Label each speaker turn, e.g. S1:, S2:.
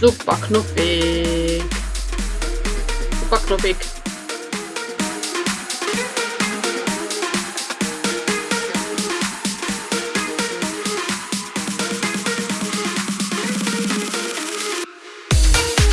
S1: Super knuffig. Super knuffig.